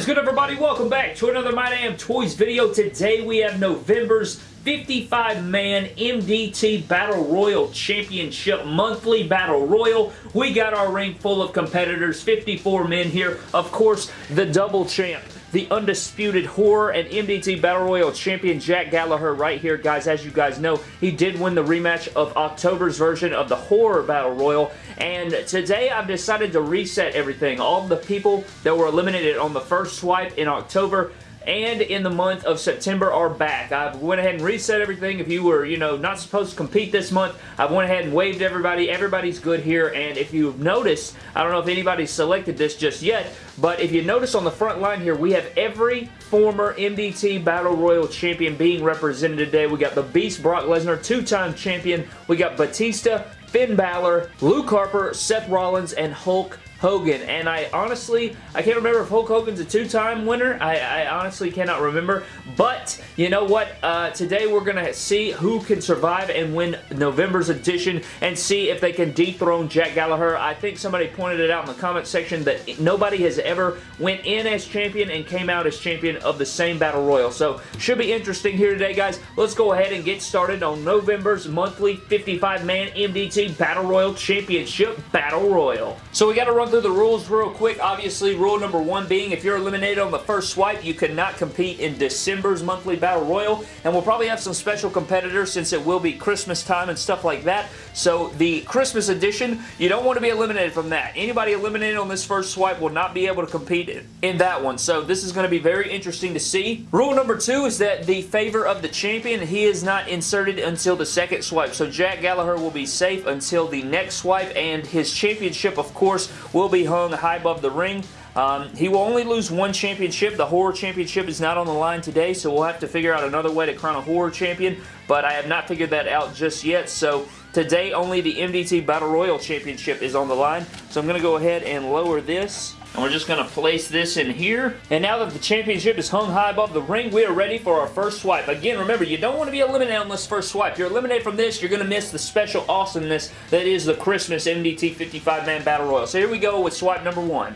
is good everybody? Welcome back to another My Damn Toys video. Today we have November's 55-man MDT Battle Royal Championship Monthly Battle Royal. We got our ring full of competitors, 54 men here. Of course, the double champ the undisputed horror and MDT Battle Royal champion Jack Gallagher right here, guys. As you guys know, he did win the rematch of October's version of the horror Battle Royal, and today I've decided to reset everything. All the people that were eliminated on the first swipe in October and in the month of September are back. I went ahead and reset everything. If you were, you know, not supposed to compete this month, I went ahead and waved everybody. Everybody's good here, and if you've noticed, I don't know if anybody's selected this just yet, but if you notice on the front line here, we have every former MDT Battle Royal champion being represented today. We got the Beast Brock Lesnar, two-time champion. We got Batista, Finn Balor, Luke Harper, Seth Rollins, and Hulk Hogan. And I honestly, I can't remember if Hulk Hogan's a two-time winner. I, I, honestly cannot remember. But, you know what? Uh, today we're going to see who can survive and win November's edition and see if they can dethrone Jack Gallagher. I think somebody pointed it out in the comment section that nobody has ever went in as champion and came out as champion of the same Battle Royal. So, should be interesting here today, guys. Let's go ahead and get started on November's monthly 55-man MDT Battle Royal Championship Battle Royal. So, we got to run through the rules real quick. Obviously, rule number one being if you're eliminated on the first swipe, you cannot compete in December's monthly Battle Royal. And we'll probably have some special competitors since it will be Christmas time and stuff like that. So the Christmas edition, you don't want to be eliminated from that. Anybody eliminated on this first swipe will not be able to compete in that one. So this is going to be very interesting to see. Rule number two is that the favor of the champion, he is not inserted until the second swipe. So Jack Gallagher will be safe until the next swipe and his championship, of course, will will be hung high above the ring. Um, he will only lose one championship. The Horror Championship is not on the line today, so we'll have to figure out another way to crown a Horror Champion, but I have not figured that out just yet, so today only the MDT Battle Royal Championship is on the line. So I'm going to go ahead and lower this. And we're just going to place this in here. And now that the championship is hung high above the ring, we are ready for our first swipe. Again, remember, you don't want to be eliminated on this first swipe. You're eliminated from this, you're going to miss the special awesomeness that is the Christmas MDT 55-man Battle Royal. So here we go with swipe number one.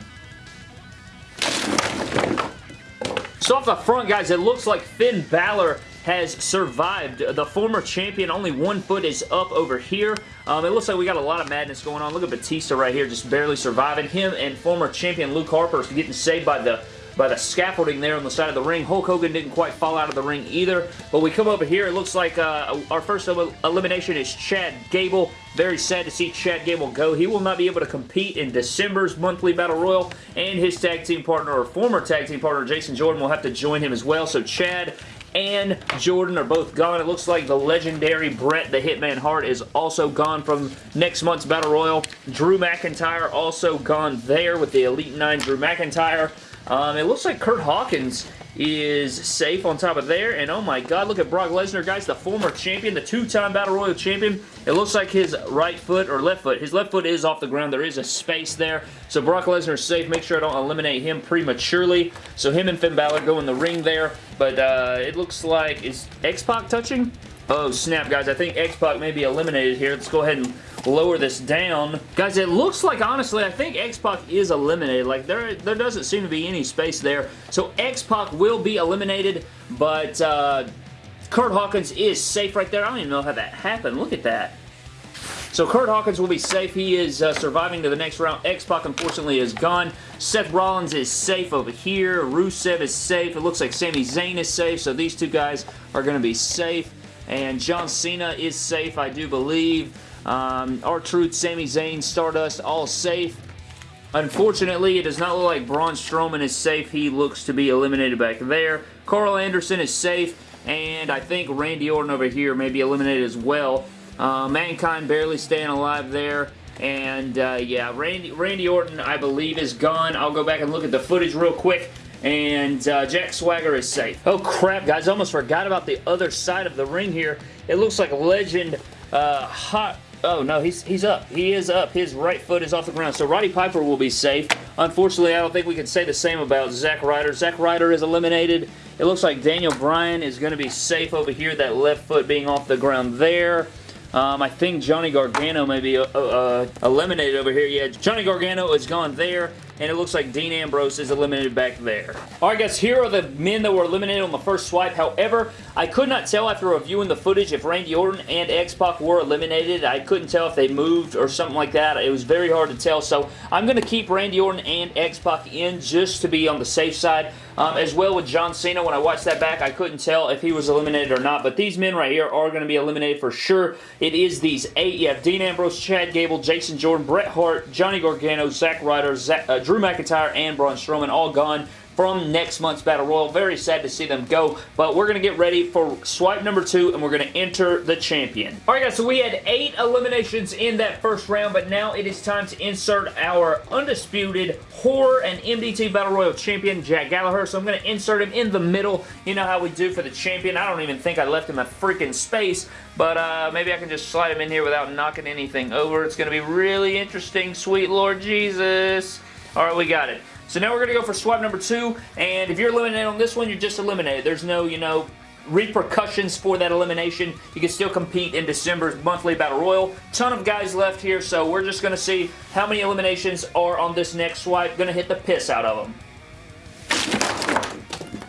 So off the front, guys, it looks like Finn Balor has survived. The former champion, only one foot is up over here. Um, it looks like we got a lot of madness going on. Look at Batista right here, just barely surviving. Him and former champion Luke Harper is getting saved by the by the scaffolding there on the side of the ring. Hulk Hogan didn't quite fall out of the ring either. But we come over here, it looks like uh, our first elimination is Chad Gable. Very sad to see Chad Gable go. He will not be able to compete in December's monthly Battle Royal, and his tag team partner, or former tag team partner, Jason Jordan, will have to join him as well. So Chad and Jordan are both gone. It looks like the legendary Bret the Hitman Hart is also gone from next month's Battle Royal. Drew McIntyre also gone there with the Elite 9 Drew McIntyre. Um, it looks like Kurt Hawkins is safe on top of there. And oh my god, look at Brock Lesnar, guys, the former champion, the two-time Battle Royal champion. It looks like his right foot or left foot, his left foot is off the ground. There is a space there. So Brock Lesnar is safe. Make sure I don't eliminate him prematurely. So him and Finn Balor go in the ring there. But uh, it looks like, is X-Pac touching? Oh, snap, guys. I think X-Pac may be eliminated here. Let's go ahead and lower this down. Guys, it looks like, honestly, I think X-Pac is eliminated. Like, there, there doesn't seem to be any space there. So, X-Pac will be eliminated, but uh, Kurt Hawkins is safe right there. I don't even know how that happened. Look at that. So Kurt Hawkins will be safe. He is uh, surviving to the next round. X-Pac, unfortunately, is gone. Seth Rollins is safe over here. Rusev is safe. It looks like Sami Zayn is safe, so these two guys are going to be safe. And John Cena is safe, I do believe. Um, R-Truth, Sami Zayn, Stardust, all safe. Unfortunately, it does not look like Braun Strowman is safe. He looks to be eliminated back there. Karl Anderson is safe, and I think Randy Orton over here may be eliminated as well. Uh, Mankind barely staying alive there. And, uh, yeah, Randy, Randy Orton, I believe, is gone. I'll go back and look at the footage real quick and uh, Jack Swagger is safe. Oh crap, guys, almost forgot about the other side of the ring here. It looks like Legend uh, Hot... Oh, no, he's, he's up. He is up. His right foot is off the ground. So Roddy Piper will be safe. Unfortunately, I don't think we can say the same about Zack Ryder. Zack Ryder is eliminated. It looks like Daniel Bryan is going to be safe over here, that left foot being off the ground there. Um, I think Johnny Gargano may be uh, uh, eliminated over here. Yeah, Johnny Gargano is gone there. And it looks like Dean Ambrose is eliminated back there. Alright guys, here are the men that were eliminated on the first swipe. However, I could not tell after reviewing the footage if Randy Orton and X-Pac were eliminated. I couldn't tell if they moved or something like that. It was very hard to tell, so I'm going to keep Randy Orton and X-Pac in just to be on the safe side. Um, as well with John Cena, when I watched that back, I couldn't tell if he was eliminated or not, but these men right here are going to be eliminated for sure. It is these eight. You have Dean Ambrose, Chad Gable, Jason Jordan, Bret Hart, Johnny Gargano, Zack Ryder, Zach, uh, Drew McIntyre, and Braun Strowman all gone from next month's Battle Royal. Very sad to see them go, but we're going to get ready for swipe number two, and we're going to enter the champion. All right, guys, so we had eight eliminations in that first round, but now it is time to insert our undisputed horror and MDT Battle Royal champion, Jack Gallagher. So I'm going to insert him in the middle. You know how we do for the champion. I don't even think I left him a freaking space, but uh, maybe I can just slide him in here without knocking anything over. It's going to be really interesting, sweet Lord Jesus. All right, we got it. So now we're going to go for swipe number two, and if you're eliminated on this one, you're just eliminated. There's no, you know, repercussions for that elimination. You can still compete in December's monthly Battle Royal. Ton of guys left here, so we're just going to see how many eliminations are on this next swipe. Going to hit the piss out of them.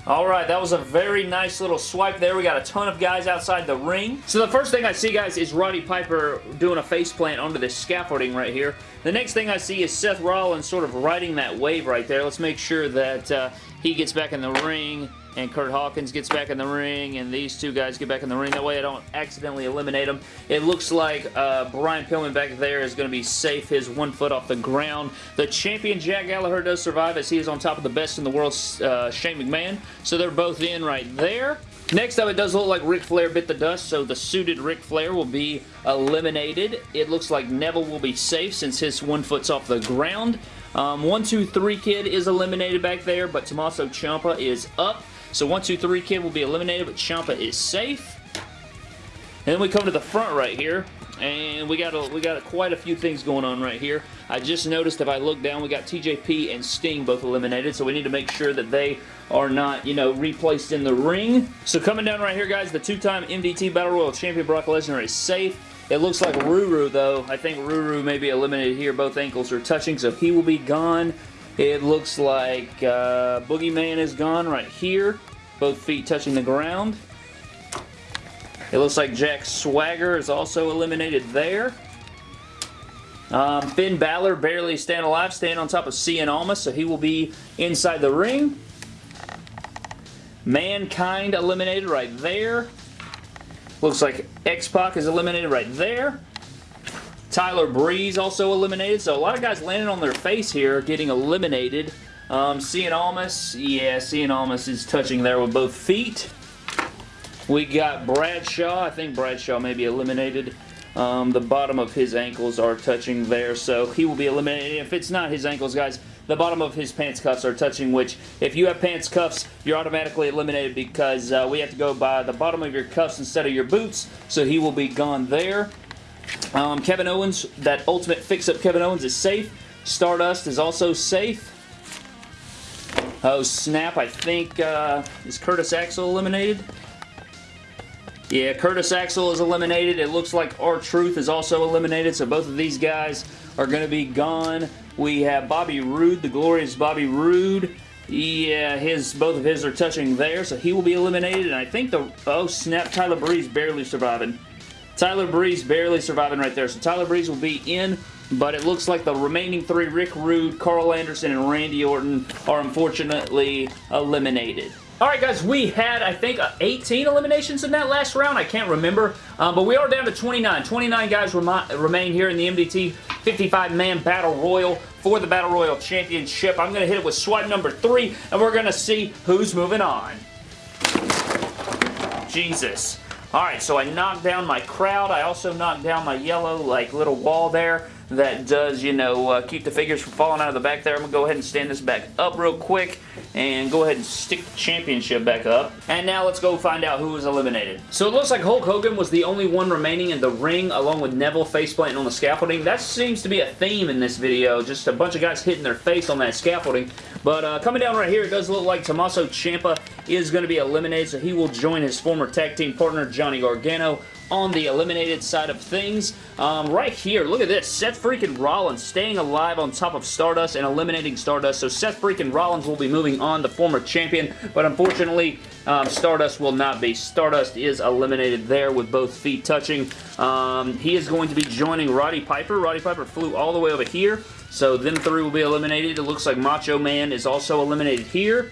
Alright, that was a very nice little swipe there. We got a ton of guys outside the ring. So the first thing I see, guys, is Roddy Piper doing a faceplant onto this scaffolding right here. The next thing I see is Seth Rollins sort of riding that wave right there. Let's make sure that uh, he gets back in the ring and Kurt Hawkins gets back in the ring, and these two guys get back in the ring. That way I don't accidentally eliminate them. It looks like uh, Brian Pillman back there is going to be safe, his one foot off the ground. The champion Jack Gallagher does survive as he is on top of the best in the world, uh, Shane McMahon. So they're both in right there. Next up, it does look like Ric Flair bit the dust, so the suited Ric Flair will be eliminated. It looks like Neville will be safe since his one foot's off the ground. Um, 1, 2, 3 Kid is eliminated back there, but Tommaso Ciampa is up. So 1, 2, 3 Kid will be eliminated, but Ciampa is safe. And then we come to the front right here, and we got a, we got a, quite a few things going on right here. I just noticed if I look down, we got TJP and Sting both eliminated, so we need to make sure that they are not, you know, replaced in the ring. So coming down right here, guys, the two-time MDT Battle Royal Champion Brock Lesnar is safe. It looks like Ruru, though. I think Ruru may be eliminated here. Both ankles are touching, so he will be gone. It looks like uh, Boogeyman is gone right here. Both feet touching the ground. It looks like Jack Swagger is also eliminated there. Um, Finn Balor barely staying alive, staying on top of Cien Almas, so he will be inside the ring. Mankind eliminated right there. Looks like X-Pac is eliminated right there. Tyler Breeze also eliminated. So a lot of guys landing on their face here getting eliminated. Um, Cien Almas, yeah, Cien Almas is touching there with both feet. We got Bradshaw. I think Bradshaw may be eliminated. Um, the bottom of his ankles are touching there, so he will be eliminated. If it's not his ankles, guys, the bottom of his pants cuffs are touching, which if you have pants cuffs, you're automatically eliminated because uh, we have to go by the bottom of your cuffs instead of your boots, so he will be gone there. Um, Kevin Owens, that ultimate fix-up Kevin Owens is safe. Stardust is also safe. Oh, snap. I think, uh, is Curtis Axel eliminated? Yeah, Curtis Axel is eliminated. It looks like R-Truth is also eliminated, so both of these guys are going to be gone. We have Bobby Roode, the glorious Bobby Roode. Yeah, his both of his are touching there, so he will be eliminated. And I think the... Oh, snap. Tyler Breeze barely surviving. Tyler Breeze barely surviving right there. So Tyler Breeze will be in, but it looks like the remaining three, Rick Rude, Karl Anderson, and Randy Orton, are unfortunately eliminated. Alright guys, we had, I think, uh, 18 eliminations in that last round. I can't remember. Um, but we are down to 29. 29 guys remain here in the MDT 55-man Battle Royal for the Battle Royal Championship. I'm going to hit it with swipe number three, and we're going to see who's moving on. Jesus. Alright, so I knocked down my crowd. I also knocked down my yellow, like, little wall there that does, you know, uh, keep the figures from falling out of the back there. I'm going to go ahead and stand this back up real quick and go ahead and stick the championship back up. And now let's go find out who was eliminated. So it looks like Hulk Hogan was the only one remaining in the ring along with Neville faceplanting on the scaffolding. That seems to be a theme in this video. Just a bunch of guys hitting their face on that scaffolding. But uh, coming down right here, it does look like Tommaso Ciampa is going to be eliminated, so he will join his former tag team partner, Johnny Gargano, on the eliminated side of things. Um, right here, look at this. Seth freaking Rollins staying alive on top of Stardust and eliminating Stardust. So Seth freaking Rollins will be moving on, the former champion. But unfortunately, um, Stardust will not be. Stardust is eliminated there with both feet touching. Um, he is going to be joining Roddy Piper. Roddy Piper flew all the way over here. So them three will be eliminated. It looks like Macho Man is also eliminated here.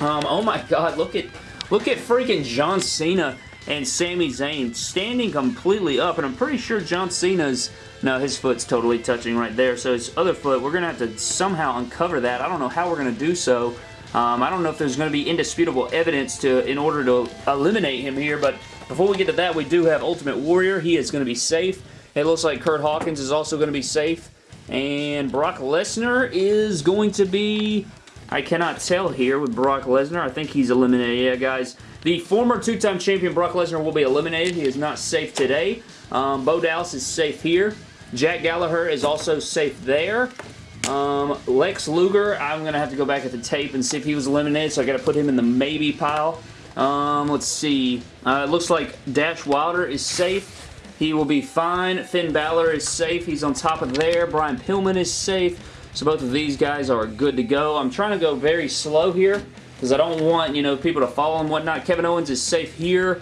Um, oh my god, look at look at freaking John Cena and Sami Zayn standing completely up, and I'm pretty sure John Cena's, no, his foot's totally touching right there, so his other foot, we're going to have to somehow uncover that. I don't know how we're going to do so. Um, I don't know if there's going to be indisputable evidence to in order to eliminate him here, but before we get to that, we do have Ultimate Warrior. He is going to be safe. It looks like Kurt Hawkins is also going to be safe. And Brock Lesnar is going to be... I cannot tell here with Brock Lesnar. I think he's eliminated. Yeah, guys. The former two-time champion Brock Lesnar will be eliminated. He is not safe today. Um, Bo Dallas is safe here. Jack Gallagher is also safe there. Um, Lex Luger, I'm going to have to go back at the tape and see if he was eliminated, so i got to put him in the maybe pile. Um, let's see. Uh, it looks like Dash Wilder is safe. He will be fine. Finn Balor is safe. He's on top of there. Brian Pillman is safe. So both of these guys are good to go. I'm trying to go very slow here because I don't want, you know, people to follow and whatnot. Kevin Owens is safe here.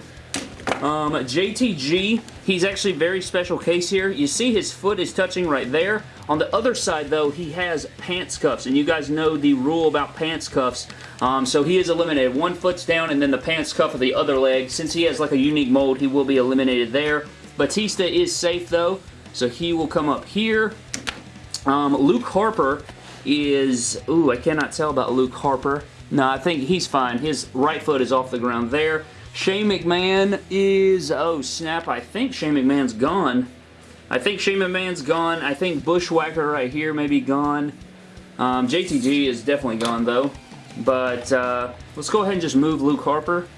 Um, JTG, he's actually very special case here. You see his foot is touching right there. On the other side, though, he has pants cuffs, and you guys know the rule about pants cuffs. Um, so he is eliminated. One foot's down, and then the pants cuff of the other leg. Since he has like a unique mold, he will be eliminated there. Batista is safe, though, so he will come up here. Um, Luke Harper is... Ooh, I cannot tell about Luke Harper. No, I think he's fine. His right foot is off the ground there. Shane McMahon is... Oh, snap. I think Shane McMahon's gone. I think Shane McMahon's gone. I think Bushwhacker right here may be gone. Um, JTG is definitely gone, though. But uh, let's go ahead and just move Luke Harper.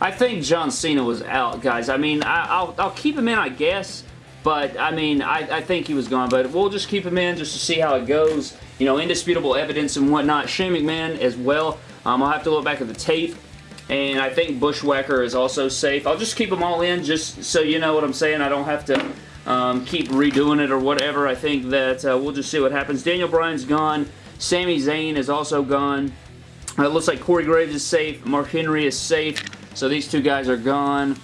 I think John Cena was out, guys. I mean, I, will I'll keep him in, I guess. But, I mean, I, I think he was gone. But we'll just keep him in just to see how it goes. You know, indisputable evidence and whatnot. Shane McMahon as well. Um, I'll have to look back at the tape. And I think Bushwhacker is also safe. I'll just keep them all in just so you know what I'm saying. I don't have to um, keep redoing it or whatever. I think that uh, we'll just see what happens. Daniel Bryan's gone. Sami Zayn is also gone. Uh, it looks like Corey Graves is safe. Mark Henry is safe. So these two guys are gone.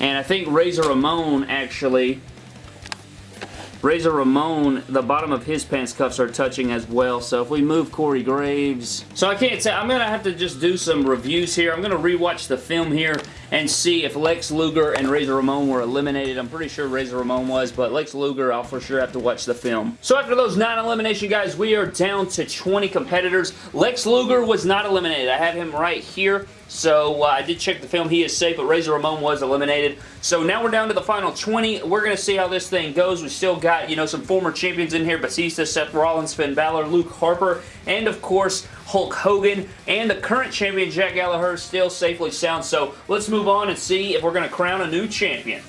And I think Razor Ramon actually Razor Ramon, the bottom of his pants cuffs are touching as well. So if we move Corey Graves... So I can't say... I'm going to have to just do some reviews here. I'm going to rewatch the film here and see if Lex Luger and Razor Ramon were eliminated. I'm pretty sure Razor Ramon was, but Lex Luger, I'll for sure have to watch the film. So after those nine elimination guys, we are down to 20 competitors. Lex Luger was not eliminated. I have him right here. So uh, I did check the film. He is safe, but Razor Ramon was eliminated. So now we're down to the final 20. We're going to see how this thing goes. We still got, you know, some former champions in here. Batista, Seth Rollins, Finn Balor, Luke Harper, and of course, Hulk Hogan. And the current champion, Jack Gallagher, still safely sound. So let's move on and see if we're going to crown a new champion.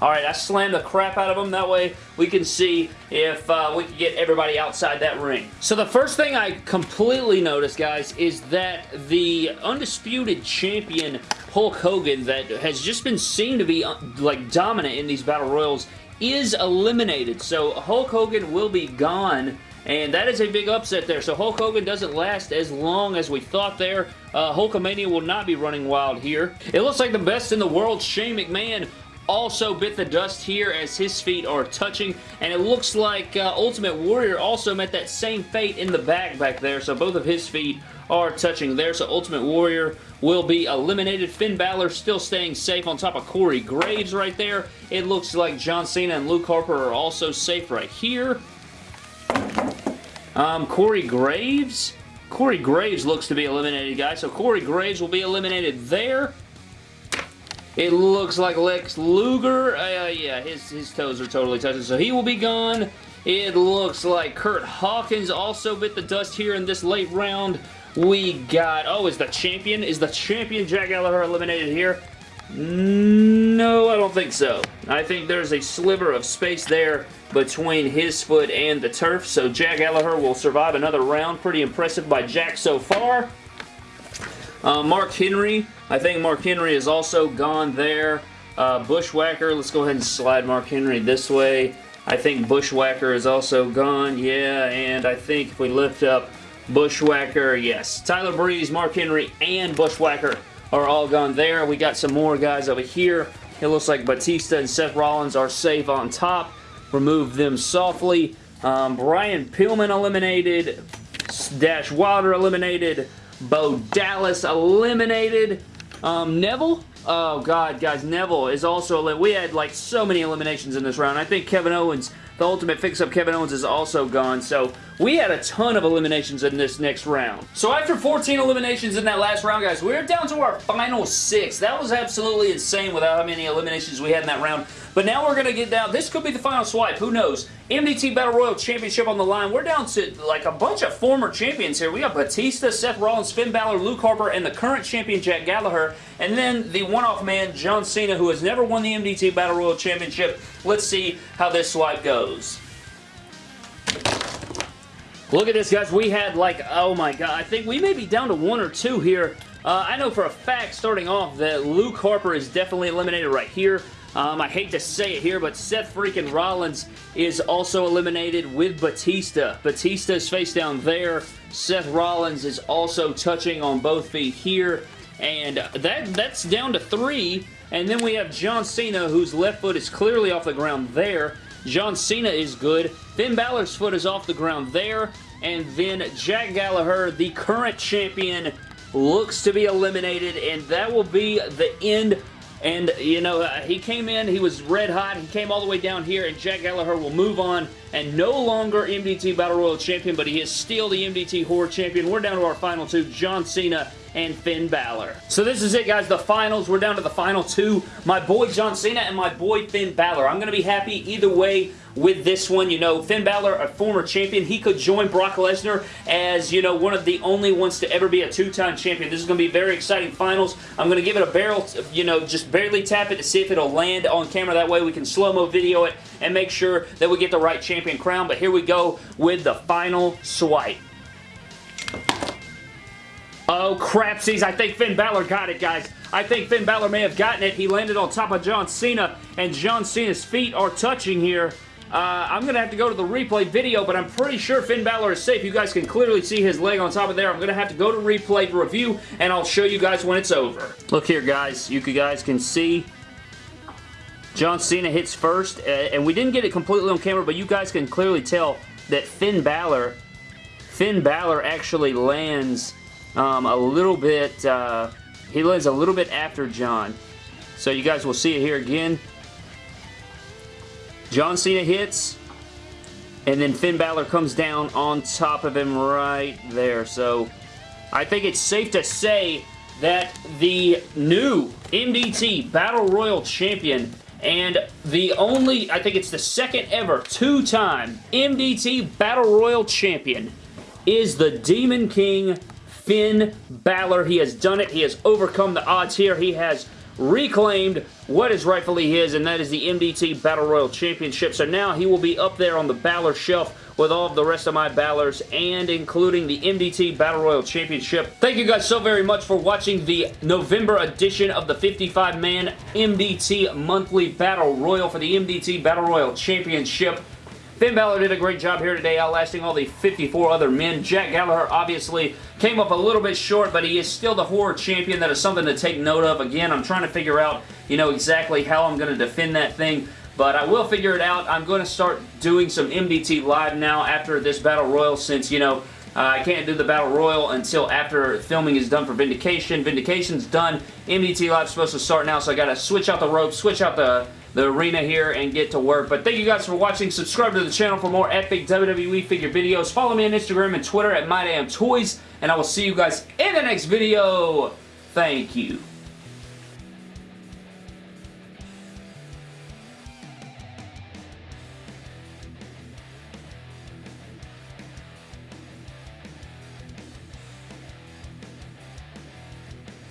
Alright, I slammed the crap out of them. That way we can see if uh, we can get everybody outside that ring. So the first thing I completely noticed, guys, is that the undisputed champion Hulk Hogan that has just been seen to be uh, like dominant in these Battle Royals is eliminated. So Hulk Hogan will be gone and that is a big upset there. So Hulk Hogan doesn't last as long as we thought there. Uh, Hulkamania will not be running wild here. It looks like the best in the world, Shane McMahon, also bit the dust here as his feet are touching and it looks like uh, Ultimate Warrior also met that same fate in the back back there so both of his feet are touching there so Ultimate Warrior will be eliminated. Finn Balor still staying safe on top of Corey Graves right there. It looks like John Cena and Luke Harper are also safe right here. Um, Corey Graves? Corey Graves looks to be eliminated, guys. So Corey Graves will be eliminated there. It looks like Lex Luger. Uh, yeah, his, his toes are totally touching, so he will be gone. It looks like Kurt Hawkins also bit the dust here in this late round. We got, oh, is the champion, is the champion Jack Gallagher eliminated here? No, I don't think so. I think there's a sliver of space there between his foot and the turf, so Jack Gallagher will survive another round. Pretty impressive by Jack so far. Uh, Mark Henry, I think Mark Henry is also gone there. Uh, Bushwhacker, let's go ahead and slide Mark Henry this way. I think Bushwhacker is also gone, yeah, and I think if we lift up Bushwhacker, yes. Tyler Breeze, Mark Henry, and Bushwhacker are all gone there. We got some more guys over here. It looks like Batista and Seth Rollins are safe on top. Remove them softly. Um, Brian Pillman eliminated. Dash Wilder eliminated. Bo Dallas eliminated. Um, Neville? Oh, God, guys. Neville is also... We had, like, so many eliminations in this round. I think Kevin Owens, the Ultimate Fix-Up Kevin Owens is also gone. So, we had a ton of eliminations in this next round. So, after 14 eliminations in that last round, guys, we're down to our final six. That was absolutely insane without how many eliminations we had in that round. But now we're going to get down. This could be the final swipe. Who knows? MDT Battle Royal Championship on the line. We're down to like a bunch of former champions here. We got Batista, Seth Rollins, Finn Balor, Luke Harper, and the current champion Jack Gallagher. And then the one-off man, John Cena, who has never won the MDT Battle Royal Championship. Let's see how this swipe goes. Look at this, guys. We had like, oh my god, I think we may be down to one or two here. Uh, I know for a fact, starting off, that Luke Harper is definitely eliminated right here. Um, I hate to say it here, but Seth freaking Rollins is also eliminated with Batista. Batista's face down there. Seth Rollins is also touching on both feet here. And that that's down to three. And then we have John Cena, whose left foot is clearly off the ground there. John Cena is good. Finn Balor's foot is off the ground there. And then Jack Gallagher, the current champion, looks to be eliminated. And that will be the end and, you know, uh, he came in, he was red hot, he came all the way down here, and Jack Gallagher will move on and no longer MDT Battle Royal Champion, but he is still the MDT Horror Champion. We're down to our final two, John Cena and Finn Balor. So this is it, guys. The finals. We're down to the final two. My boy John Cena and my boy Finn Balor. I'm going to be happy either way with this one. You know, Finn Balor, a former champion, he could join Brock Lesnar as, you know, one of the only ones to ever be a two-time champion. This is going to be very exciting finals. I'm going to give it a barrel, you know, just barely tap it to see if it'll land on camera. That way we can slow-mo video it and make sure that we get the right champion crown. But here we go with the final swipe. Oh, crapsies. I think Finn Balor got it, guys. I think Finn Balor may have gotten it. He landed on top of John Cena, and John Cena's feet are touching here. Uh, I'm going to have to go to the replay video, but I'm pretty sure Finn Balor is safe. You guys can clearly see his leg on top of there. I'm going to have to go to replay review, and I'll show you guys when it's over. Look here, guys. You guys can see John Cena hits first, uh, and we didn't get it completely on camera, but you guys can clearly tell that Finn Balor, Finn Balor actually lands um, a little bit, uh, he lands a little bit after John. So you guys will see it here again. John Cena hits, and then Finn Balor comes down on top of him right there. So I think it's safe to say that the new MDT Battle Royal Champion and the only, I think it's the second ever two-time MDT Battle Royal Champion is the Demon King Finn Balor. He has done it. He has overcome the odds here. He has reclaimed what is rightfully his, and that is the MDT Battle Royal Championship. So now he will be up there on the Balor shelf with all of the rest of my Balors and including the MDT Battle Royal Championship. Thank you guys so very much for watching the November edition of the 55-man MDT Monthly Battle Royal for the MDT Battle Royal Championship. Finn Balor did a great job here today, outlasting all the 54 other men. Jack Gallagher obviously came up a little bit short, but he is still the horror champion. That is something to take note of. Again, I'm trying to figure out, you know, exactly how I'm going to defend that thing. But I will figure it out. I'm going to start doing some MDT Live now after this Battle Royal since, you know, uh, I can't do the Battle Royal until after filming is done for Vindication. Vindication's done. MDT Live's supposed to start now, so I got to switch out the ropes, switch out the the arena here and get to work. But thank you guys for watching. Subscribe to the channel for more epic WWE figure videos. Follow me on Instagram and Twitter at MyDamnToys. And I will see you guys in the next video. Thank you.